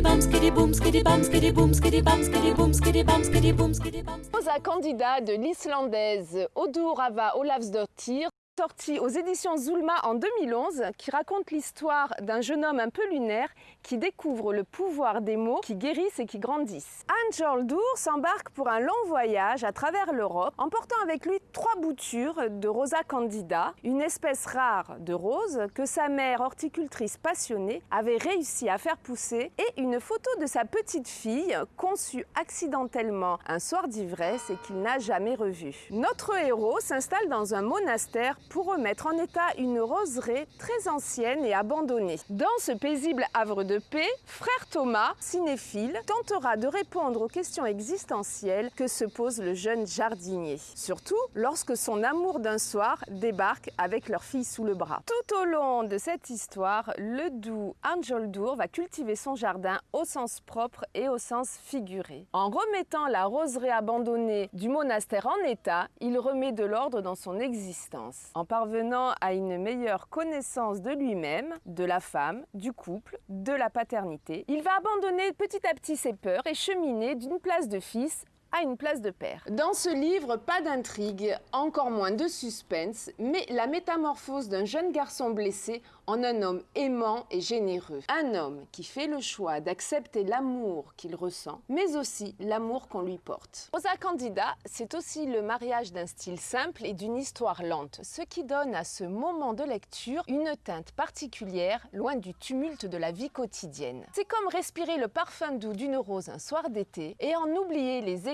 boum, skiddy bam, skiddy boum, skiddy bam, skiddy boum, skiddy bam, skiddy boum, skiddy bam. Rosa Candida de l'islandaise Odur Ava Olavsdottir sorti aux éditions Zulma en 2011, qui raconte l'histoire d'un jeune homme un peu lunaire qui découvre le pouvoir des mots qui guérissent et qui grandissent. Anne Joldour s'embarque pour un long voyage à travers l'Europe, emportant avec lui trois boutures de Rosa candida, une espèce rare de rose que sa mère horticultrice passionnée avait réussi à faire pousser, et une photo de sa petite fille conçue accidentellement un soir d'ivresse et qu'il n'a jamais revue. Notre héros s'installe dans un monastère pour remettre en état une roseraie très ancienne et abandonnée. Dans ce paisible havre de paix, frère Thomas, cinéphile, tentera de répondre aux questions existentielles que se pose le jeune jardinier. Surtout lorsque son amour d'un soir débarque avec leur fille sous le bras. Tout au long de cette histoire, le doux Anjoldour va cultiver son jardin au sens propre et au sens figuré. En remettant la roseraie abandonnée du monastère en état, il remet de l'ordre dans son existence en parvenant à une meilleure connaissance de lui-même, de la femme, du couple, de la paternité. Il va abandonner petit à petit ses peurs et cheminer d'une place de fils à une place de père. Dans ce livre, pas d'intrigue, encore moins de suspense, mais la métamorphose d'un jeune garçon blessé en un homme aimant et généreux. Un homme qui fait le choix d'accepter l'amour qu'il ressent, mais aussi l'amour qu'on lui porte. Rosa Candida, c'est aussi le mariage d'un style simple et d'une histoire lente, ce qui donne à ce moment de lecture une teinte particulière, loin du tumulte de la vie quotidienne. C'est comme respirer le parfum doux d'une rose un soir d'été et en oublier les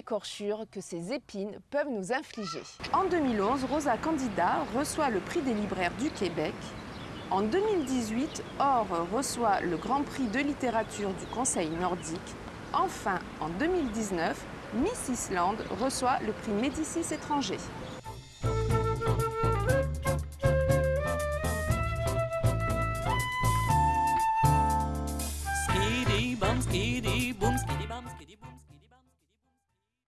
que ces épines peuvent nous infliger. En 2011, Rosa Candida reçoit le prix des libraires du Québec. En 2018, Or reçoit le Grand Prix de littérature du Conseil nordique. Enfin, en 2019, Miss Island reçoit le prix Médicis étranger. skiddy bum bum